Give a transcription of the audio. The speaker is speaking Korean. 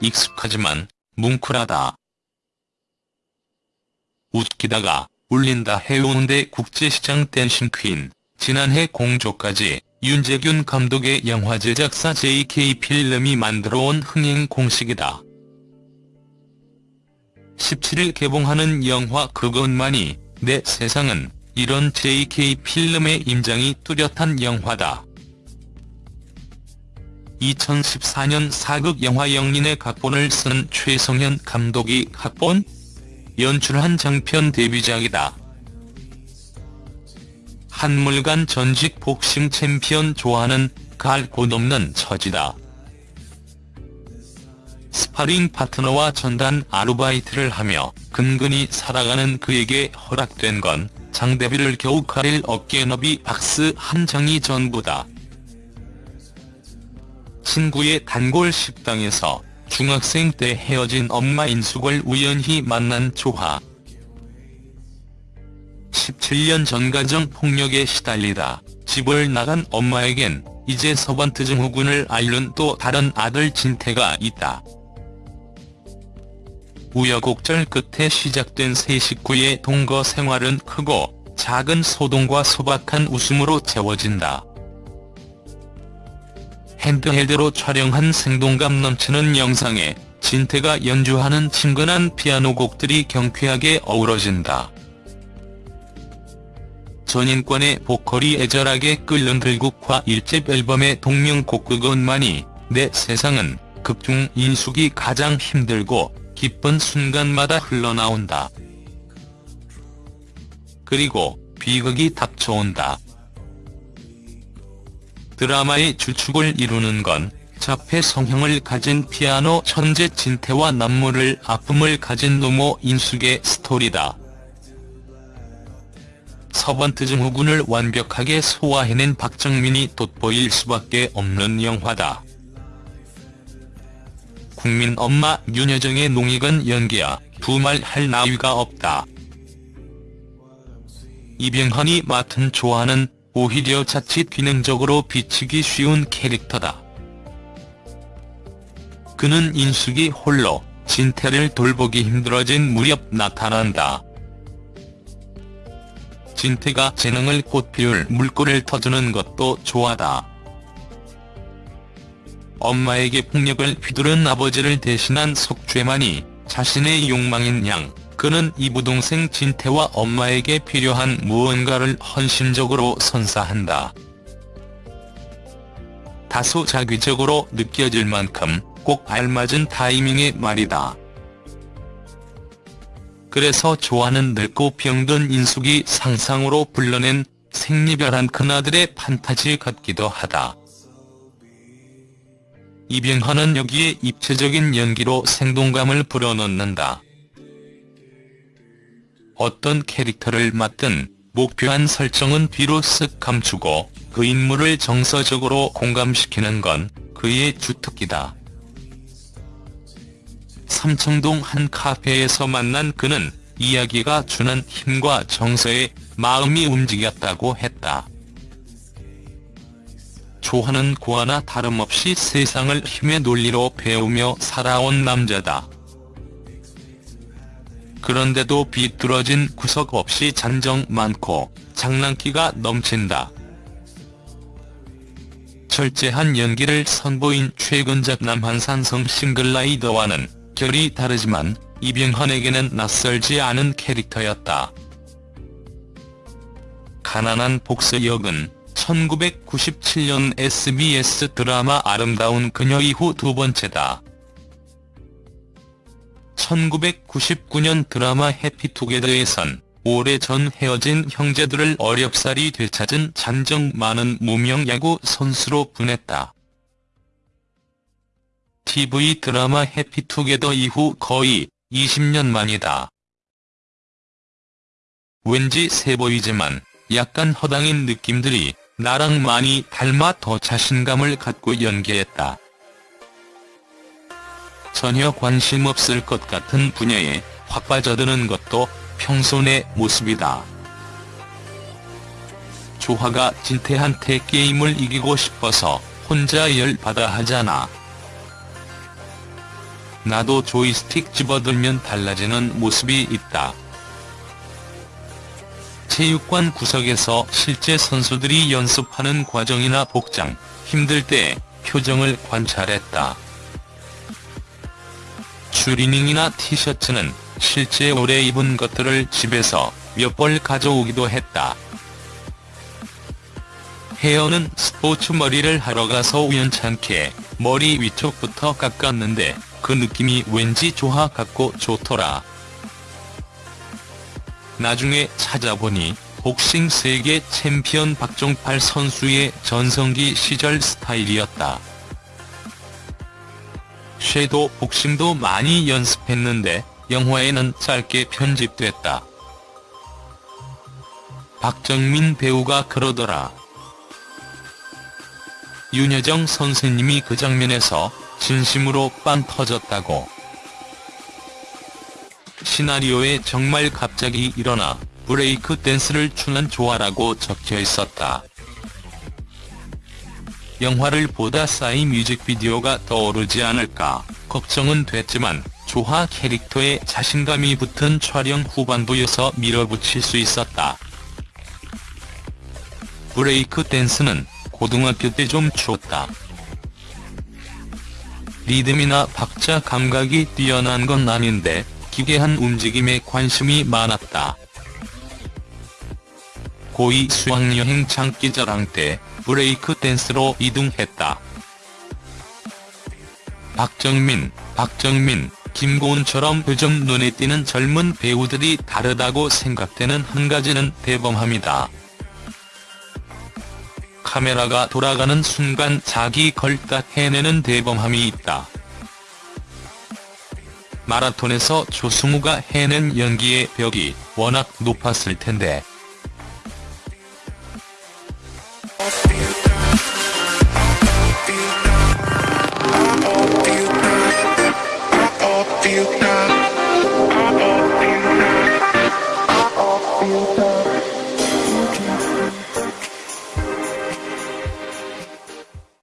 익숙하지만 뭉클하다. 웃기다가 울린다 해운대 국제시장 댄싱 퀸, 지난해 공조까지 윤재균 감독의 영화 제작사 JK 필름이 만들어온 흥행 공식이다. 17일 개봉하는 영화 그것만이 내 세상은 이런 JK 필름의 임장이 뚜렷한 영화다. 2014년 사극 영화 역린의 각본을 쓴 최성현 감독이 각본, 연출한 장편 데뷔작이다. 한물간 전직 복싱 챔피언 조하는 갈 곳 없는 처지다. 스파링 파트너와 전단 아르바이트를 하며 근근히 살아가는 그에게 허락된 건 장대비를 겨우 가릴 어깨너비 박스 한 장이 전부다. 친구의 단골 식당에서 중학생 때 헤어진 엄마 인숙을 우연히 만난 조화. 17년 전 가정 폭력에 시달리다 집을 나간 엄마에겐 이제 서번트 증후군을 앓는 또 다른 아들 진태가 있다. 우여곡절 끝에 시작된 세 식구의 동거 생활은 크고 작은 소동과 소박한 웃음으로 채워진다. 핸드헬드로 촬영한 생동감 넘치는 영상에 진태가 연주하는 친근한 피아노 곡들이 경쾌하게 어우러진다. 전인권의 보컬이 애절하게 끓는 들국화 1집 앨범의 동명곡 그것만이 내 세상은 극중 인숙이 가장 힘들고 기쁜 순간마다 흘러나온다. 그리고 비극이 닥쳐온다. 드라마의 주축을 이루는 건 자폐 성형을 가진 피아노 천재 진태와 남모를 아픔을 가진 노모 인숙의 스토리다. 서번트 증후군을 완벽하게 소화해낸 박정민이 돋보일 수밖에 없는 영화다. 국민 엄마 윤여정의 농익은 연기야 두말 할 나위가 없다. 이병헌이 맡은 조화는 오히려 자칫 기능적으로 비치기 쉬운 캐릭터다. 그는 인숙이 홀로 진태를 돌보기 힘들어진 무렵 나타난다. 진태가 재능을 꽃 피울 물꼬를 터주는 것도 좋아다. 엄마에게 폭력을 휘두른 아버지를 대신한 속죄만이 자신의 욕망인 양 그는 이부동생 진태와 엄마에게 필요한 무언가를 헌신적으로 선사한다. 다소 자기적으로 느껴질 만큼 꼭 알맞은 타이밍의 말이다. 그래서 좋아하는 늙고 병든 인숙이 상상으로 불러낸 생리별한 큰아들의 판타지 같기도 하다. 이병헌은 여기에 입체적인 연기로 생동감을 불어넣는다. 어떤 캐릭터를 맡든 목표한 설정은 뒤로 쓱 감추고 그 인물을 정서적으로 공감시키는 건 그의 주특기다. 삼청동 한 카페에서 만난 그는 이야기가 주는 힘과 정서에 마음이 움직였다고 했다. 조하는 고아나 다름없이 세상을 힘의 논리로 배우며 살아온 남자다. 그런데도 비뚤어진 구석 없이 잔정 많고 장난기가 넘친다. 철저한 연기를 선보인 최근작 남한산성 싱글라이더와는 결이 다르지만 이병헌에게는 낯설지 않은 캐릭터였다. 가난한 복서 역은 1997년 SBS 드라마 아름다운 그녀 이후 두 번째다. 1999년 드라마 해피투게더에선 오래전 헤어진 형제들을 어렵사리 되찾은 잔정 많은 무명 야구 선수로 분했다. TV 드라마 해피투게더 이후 거의 20년 만이다. 왠지 세 보이지만 약간 허당인 느낌들이 나랑 많이 닮아 더 자신감을 갖고 연기했다. 전혀 관심 없을 것 같은 분야에 확 빠져드는 것도 평소 내 모습이다. 조화가 진태한테 게임을 이기고 싶어서 혼자 열받아 하잖아. 나도 조이스틱 집어들면 달라지는 모습이 있다. 체육관 구석에서 실제 선수들이 연습하는 과정이나 복장, 힘들 때 표정을 관찰했다. 추리닝이나 티셔츠는 실제 오래 입은 것들을 집에서 몇 벌 가져오기도 했다. 헤어는 스포츠 머리를 하러 가서 우연찮게 머리 위쪽부터 깎았는데 그 느낌이 왠지 좋아 갖고 좋더라. 나중에 찾아보니 복싱 세계 챔피언 박종팔 선수의 전성기 시절 스타일이었다. 쉐도 복싱도 많이 연습했는데 영화에는 짧게 편집됐다. 박정민 배우가 그러더라. 윤여정 선생님이 그 장면에서 진심으로 빵 터졌다고. 시나리오에 정말 갑자기 일어나 브레이크 댄스를 추는 조화라고 적혀 있었다. 영화를 보다 싸이 뮤직비디오가 떠오르지 않을까 걱정은 됐지만 조화 캐릭터에 자신감이 붙은 촬영 후반부여서 밀어붙일 수 있었다. 브레이크 댄스는 고등학교 때좀 추었다. 리듬이나 박자 감각이 뛰어난 건 아닌데 기괴한 움직임에 관심이 많았다. 고2 수학여행 장기자랑 때 브레이크 댄스로 2등했다. 박정민, 박정민, 김고은처럼 요즘 눈에 띄는 젊은 배우들이 다르다고 생각되는 한 가지는 대범함이다. 카메라가 돌아가는 순간 자기 걸딱 해내는 대범함이 있다. 마라톤에서 조승우가 해낸 연기의 벽이 워낙 높았을 텐데 Speak.